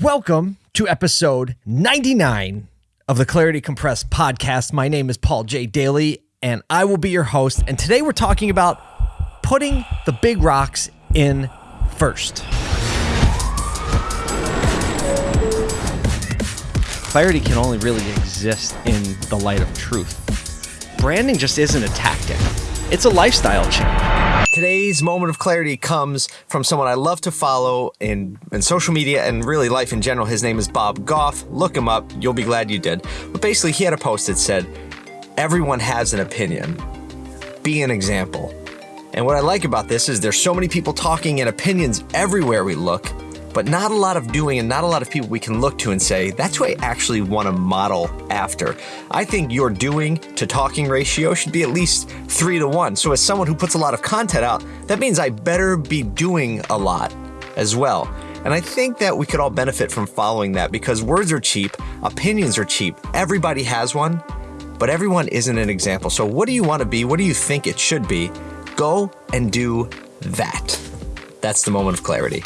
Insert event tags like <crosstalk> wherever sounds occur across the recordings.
Welcome to episode 99 of the Clarity Compressed podcast. My name is Paul J. Daly, and I will be your host. And today we're talking about putting the big rocks in first. Clarity can only really exist in the light of truth. Branding just isn't a tactic, it's a lifestyle change. Today's moment of clarity comes from someone I love to follow in, in social media and really life in general. His name is Bob Goff. Look him up. You'll be glad you did. But basically, he had a post that said, Everyone has an opinion. Be an example. And what I like about this is there's so many people talking and opinions everywhere we look, but not a lot of doing and not a lot of people we can look to and say, that's who I actually want to model after. I think your doing to talking ratio should be at least three to one. So, as someone who puts a lot of content out, that means I better be doing a lot as well. And I think that we could all benefit from following that because words are cheap, opinions are cheap, everybody has one, but everyone isn't an example. So, what do you want to be? What do you think it should be? Go and do that. That's the moment of clarity.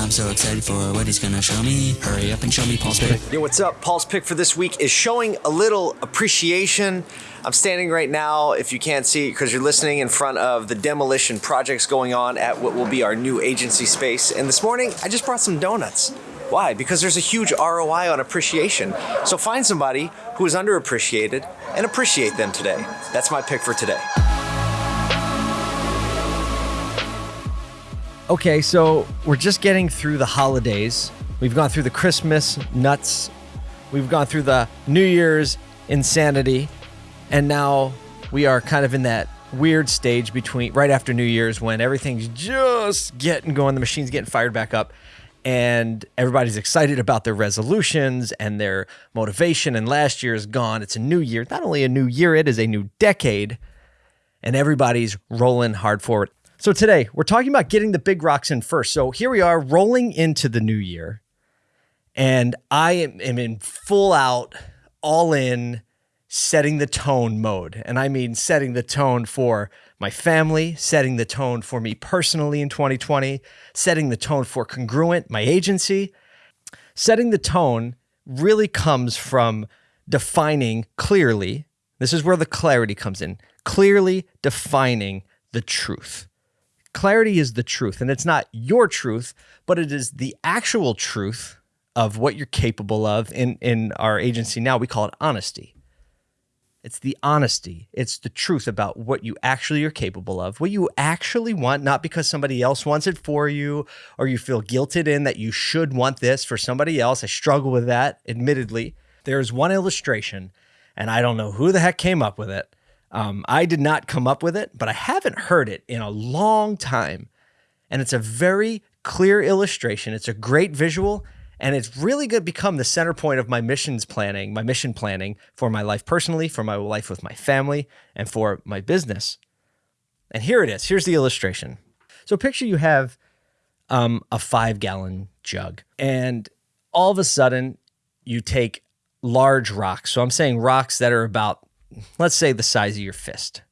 I'm so excited for what he's gonna show me. Hurry up and show me Paul's pick. Yo, what's up? Paul's pick for this week is showing a little appreciation. I'm standing right now, if you can't see, because you're listening in front of the demolition projects going on at what will be our new agency space. And this morning, I just brought some donuts. Why? Because there's a huge ROI on appreciation. So find somebody who is underappreciated and appreciate them today. That's my pick for today. Okay, so we're just getting through the holidays. We've gone through the Christmas nuts. We've gone through the New Year's insanity. And now we are kind of in that weird stage between right after New Year's when everything's just getting going, the machine's getting fired back up, and everybody's excited about their resolutions and their motivation. And last year is gone. It's a new year. Not only a new year, it is a new decade. And everybody's rolling hard forward. So today we're talking about getting the big rocks in first. So here we are rolling into the new year, and I am, am in full out, all in, setting the tone mode. And I mean setting the tone for my family, setting the tone for me personally in 2020, setting the tone for Congruent, my agency. Setting the tone really comes from defining clearly. This is where the clarity comes in. Clearly defining the truth. Clarity is the truth, and it's not your truth, but it is the actual truth of what you're capable of. In, in our agency now, we call it honesty. It's the honesty. It's the truth about what you actually are capable of, what you actually want, not because somebody else wants it for you or you feel guilted in that you should want this for somebody else. I struggle with that, admittedly. There's one illustration, and I don't know who the heck came up with it, um, I did not come up with it, but I haven't heard it in a long time. And it's a very clear illustration. It's a great visual, and it's really going to become the center point of my missions planning, my mission planning for my life personally, for my life with my family, and for my business. And here it is. Here's the illustration. So picture you have um, a five gallon jug, and all of a sudden you take large rocks. So I'm saying rocks that are about let's say the size of your fist,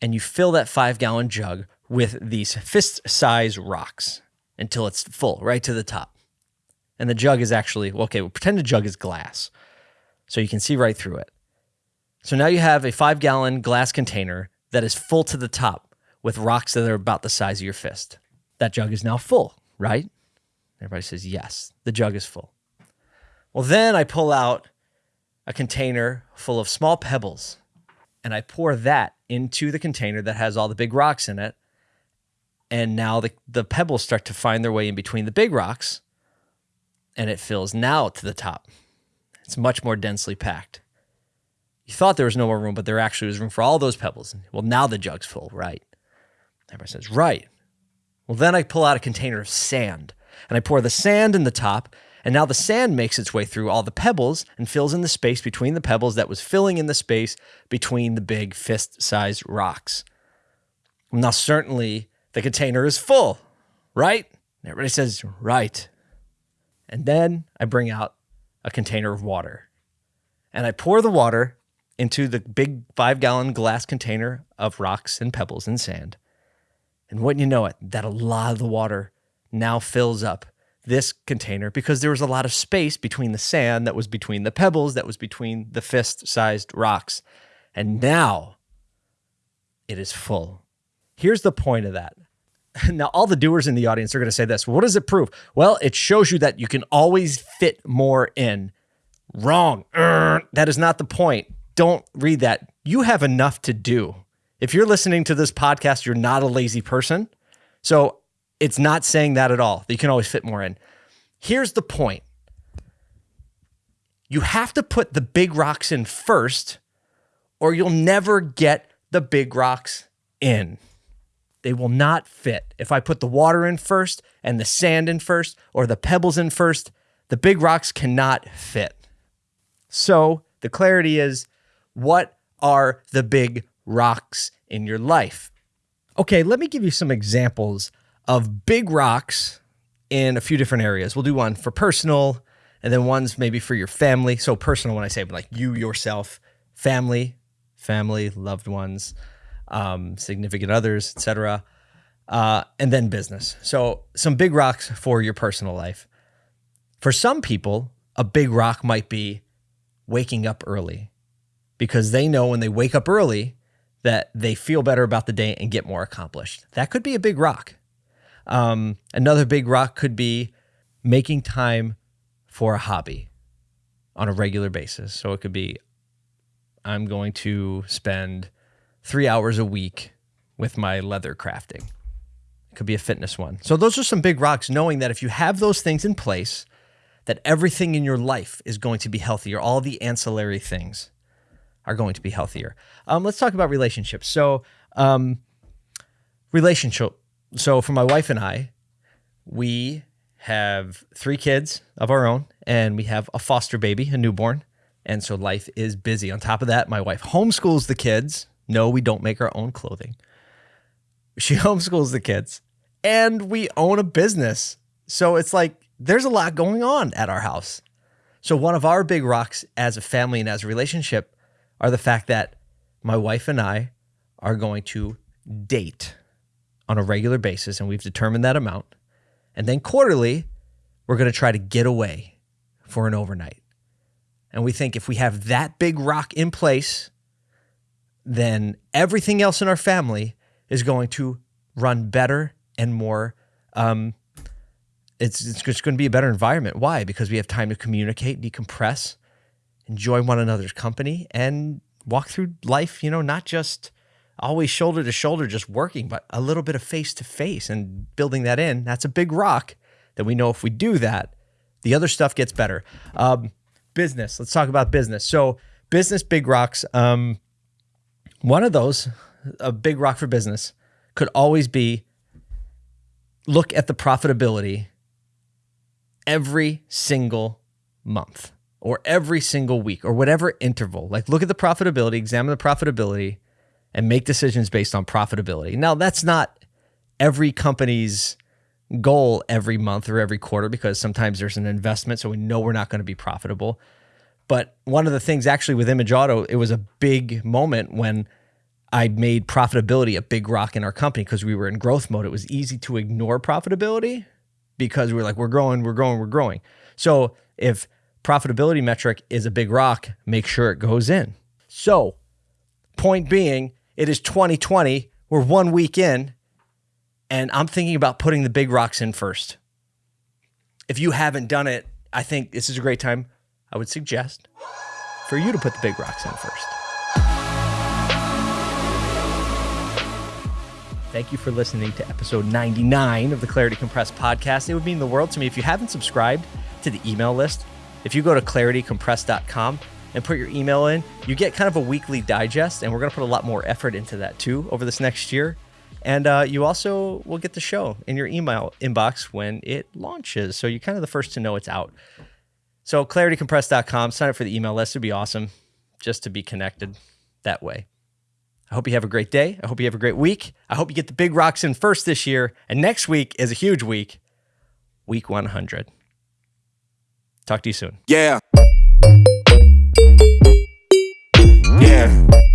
and you fill that five gallon jug with these fist size rocks until it's full, right to the top. And the jug is actually, okay, well, pretend the jug is glass so you can see right through it. So now you have a five gallon glass container that is full to the top with rocks that are about the size of your fist. That jug is now full, right? Everybody says, yes, the jug is full. Well, then I pull out a container full of small pebbles and I pour that into the container that has all the big rocks in it. And now the, the pebbles start to find their way in between the big rocks and it fills now to the top. It's much more densely packed. You thought there was no more room, but there actually was room for all those pebbles. Well, now the jug's full, right? Everybody says, right. Well, then I pull out a container of sand and I pour the sand in the top and now the sand makes its way through all the pebbles and fills in the space between the pebbles that was filling in the space between the big fist sized rocks. Now, certainly the container is full, right? everybody says, right. And then I bring out a container of water and I pour the water into the big five gallon glass container of rocks and pebbles and sand. And wouldn't you know it, that a lot of the water now fills up this container because there was a lot of space between the sand that was between the pebbles, that was between the fist sized rocks. And now it is full. Here's the point of that. <laughs> Now, all the doers in the audience are going to say this. What does it prove? Well, it shows you that you can always fit more in. Wrong. That is not the point. Don't read that. You have enough to do. If you're listening to this podcast, you're not a lazy person. So it's not saying that at all. You can always fit more in. Here's the point you have to put the big rocks in first, or you'll never get the big rocks in. They will not fit. If I put the water in first and the sand in first, or the pebbles in first, the big rocks cannot fit. So the clarity is what are the big rocks in your life? Okay, let me give you some examples of big rocks in a few different areas. We'll do one for personal and then one's maybe for your family. So personal when I say like you yourself, family, family, loved ones, um, significant others, etc. Uh, and then business. So some big rocks for your personal life. For some people, a big rock might be waking up early because they know when they wake up early that they feel better about the day and get more accomplished. That could be a big rock. Um, another big rock could be making time for a hobby on a regular basis. So it could be I'm going to spend three hours a week with my leather crafting. It could be a fitness one. So those are some big rocks, knowing that if you have those things in place, that everything in your life is going to be healthier. All the ancillary things are going to be healthier. Um, let's talk about relationships. So, um, relationship so for my wife and I, we have three kids of our own, and we have a foster baby, a newborn. And so life is busy. On top of that, my wife homeschools the kids. No, we don't make our own clothing. She <laughs> homeschools the kids, and we own a business. So it's like there's a lot going on at our house. So one of our big rocks as a family and as a relationship are the fact that my wife and I are going to date on a regular basis, and we've determined that amount. And then quarterly, we're going to try to get away for an overnight. And we think if we have that big rock in place, then everything else in our family is going to run better and more. Um, it's, it's just going to be a better environment. Why? Because we have time to communicate, decompress, enjoy one another's company, and walk through life, you know, not just always shoulder to shoulder just working, but a little bit of face to face and building that in. That's a big rock that we know if we do that, the other stuff gets better. Um, business. Let's talk about business. So, business big rocks. Um, one of those, a big rock for business, could always be look at the profitability every single month or every single week or whatever interval. Like, look at the profitability, examine the profitability and make decisions based on profitability. Now, that's not every company's goal every month or every quarter because sometimes there's an investment, so we know we're not going to be profitable. But one of the things actually with Image Auto, it was a big moment when I made profitability a big rock in our company because we were in growth mode. It was easy to ignore profitability because we are like, we're growing, we're growing, we're growing. So if profitability metric is a big rock, make sure it goes in. So, point being, it is 2020. We're one week in, and I'm thinking about putting the big rocks in first. If you haven't done it, I think this is a great time. I would suggest for you to put the big rocks in first. Thank you for listening to episode 99 of the Clarity Compressed podcast. It would mean the world to me if you haven't subscribed to the email list. If you go to claritycompressed.com, and put your email in, you get kind of a weekly digest. And we're going to put a lot more effort into that too over this next year. And uh, you also will get the show in your email inbox when it launches. So you're kind of the first to know it's out. So claritycompressed.com, sign up for the email list. It'd be awesome just to be connected that way. I hope you have a great day. I hope you have a great week. I hope you get the big rocks in first this year. And next week is a huge week, week 100. Talk to you soon. Yeah. Yeah.